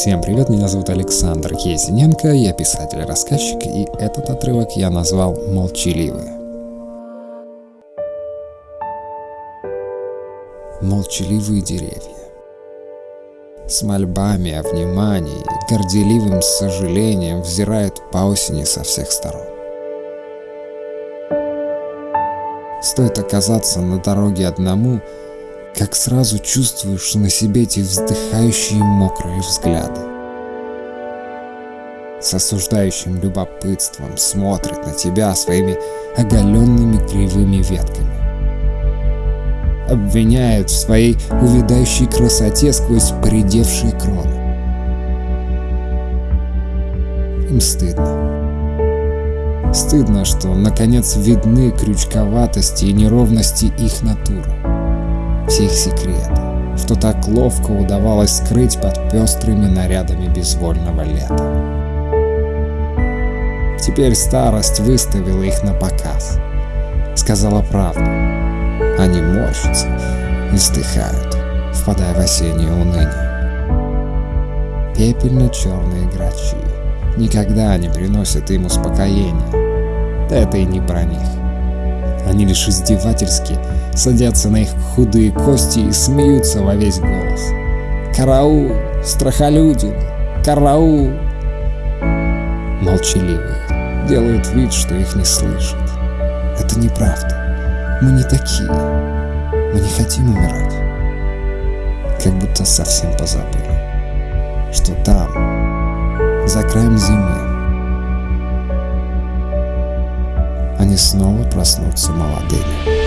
Всем привет, меня зовут Александр Езиненко, я писатель-рассказчик, и этот отрывок я назвал «Молчаливые». Молчаливые деревья. С мольбами о внимании горделивым сожалением взирают по осени со всех сторон. Стоит оказаться на дороге одному, как сразу чувствуешь на себе эти вздыхающие мокрые взгляды. С осуждающим любопытством смотрят на тебя своими оголенными кривыми ветками. Обвиняют в своей увядающей красоте сквозь поредевшие кроны. Им стыдно. Стыдно, что наконец видны крючковатости и неровности их натуры. Их секреты, что так ловко удавалось скрыть под пестрыми нарядами безвольного лета. Теперь старость выставила их на показ. Сказала правду. Они морщатся и стыхают, впадая в осеннее уныние. Пепельно-черные грачи никогда не приносят им успокоения. Да это и не про них. Они лишь издевательски садятся на их худые кости и смеются во весь голос. «Караул! Страхолюдин! Караул!» Молчаливые делают вид, что их не слышат. Это неправда. Мы не такие. Мы не хотим умирать. Как будто совсем позабыли, что там, за краем зимы, они снова проснутся молодыми.